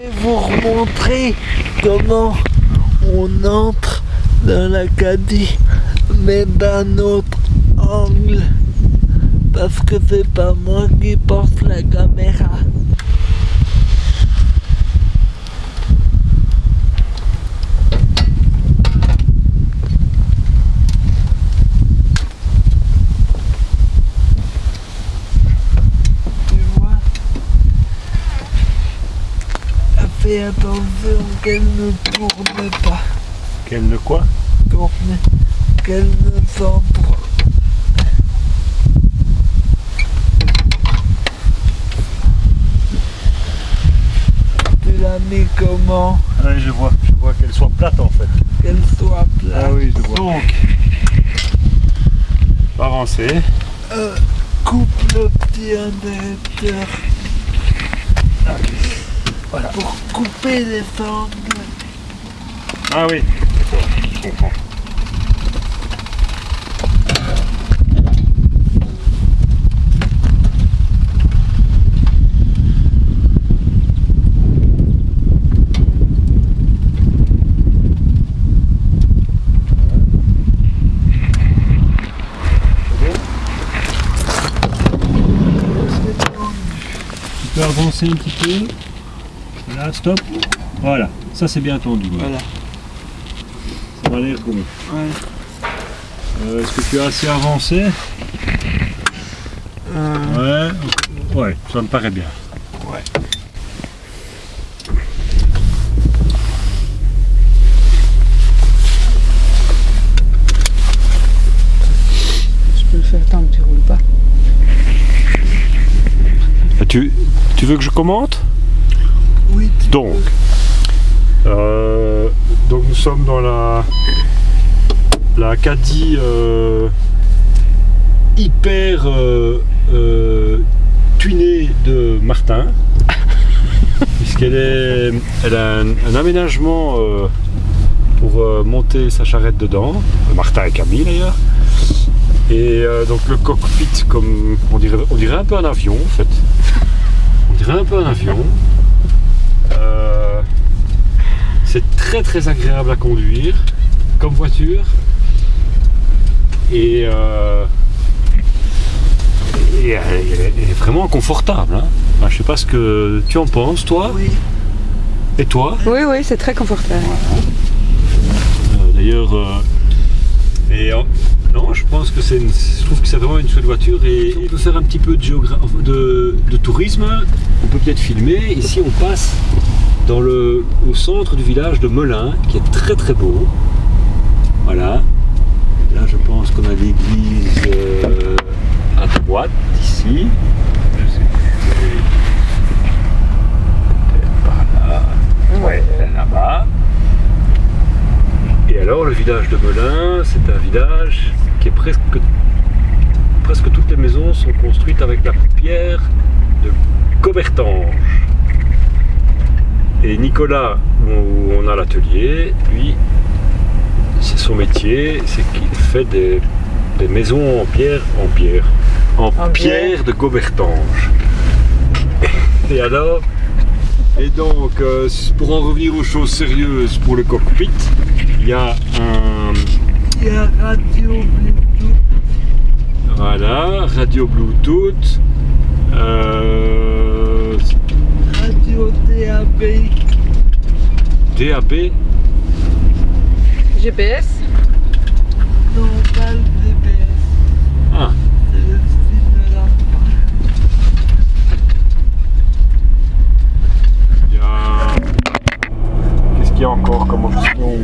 Je vais vous remontrer comment on entre dans l'Acadie, mais d'un autre angle. Parce que c'est pas moi qui porte la caméra. Tu vois Fais attention qu'elle ne tourne pas. Quel ne quoi? Tourne. Qu'elle ne centre. Tu l'as mis comment? Ouais, je vois. Je vois qu'elle soit plate en fait. Qu'elle soit plate. Ah oui, je vois. Donc, on va avancer. Euh, coupe le petit interrupteur Voilà. pour couper les angles. Ah oui, d'accord, je comprends. Tu peux avancer un petit peu. Là, stop. Voilà, ça c'est bien tendu. Voilà. Ça va l'air bon. Ouais. Euh, Est-ce que tu as assez avancé? Euh, Ouais. Ouais, ça me paraît bien. ouais. Je peux le faire tant que tu roules pas. Tu, tu veux que je commente? Donc, euh, donc nous sommes dans la, la Caddy euh, hyper euh, tunée de Martin, puisqu'elle est, elle a un, un aménagement pour monter sa charrette dedans, Martin et Camille d'ailleurs. Et donc le cockpit, comme on dirait, on dirait un peu un avion en fait. On dirait un peu un avion. Euh, c'est très très agréable à conduire comme voiture. Et, euh, et elle, elle est- elle est vraiment confortable. Hein. Enfin, je sais pas ce que tu en penses, toi. Oui. Et toi? Oui, oui, c'est très confortable. Euh, D'ailleurs, euh, et euh, non, je pense que c'est, je trouve que c'est vraiment une chouette voiture et, et on peut faire un petit peu de, de, de tourisme. On peut peut-être filmer. Ici, on passe dans le, au centre du village de Melun, qui est très très beau. Voilà. Là, je pense qu'on a l'église euh, à droite, ici. Ouais, là-bas. Et alors le village de Melun, c'est un village qui est presque presque toutes les maisons sont construites avec la pierre de Cobertange. Et Nicolas, où on a l'atelier, lui, c'est son métier, c'est qu'il fait des, des maisons en pierre, en pierre, en, En pierre de Cobertange. Et alors, et donc, euh, pour en revenir aux choses sérieuses pour le cockpit, il y a un y a radio Bluetooth. voilà, radio Bluetooth, euh, Radio DAB. DAB, GPS Non, pas le DBS. ah, C'est le style de la il y a qu'est-ce qu'il y a encore comme option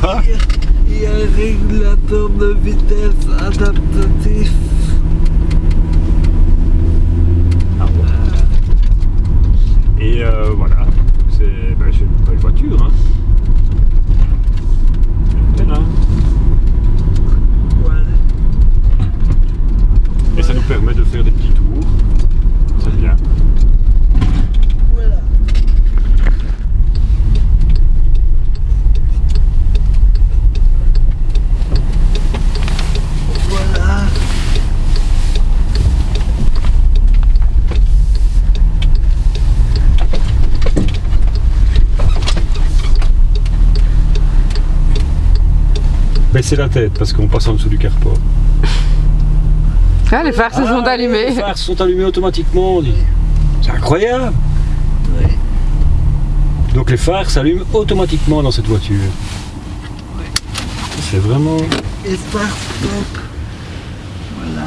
Quoi? Il y a un régulateur de vitesse adaptatif. Ah ouais. Et euh, voilà, c'est ben, c'est une belle voiture. Hein. Baisser la tête parce qu'on passe en dessous du carport. Ah, les phares se sont Ah, allumés. Les phares sont allumés automatiquement. on dit. C'est incroyable. Oui. Donc les phares s'allument automatiquement dans cette voiture. C'est vraiment. Voilà.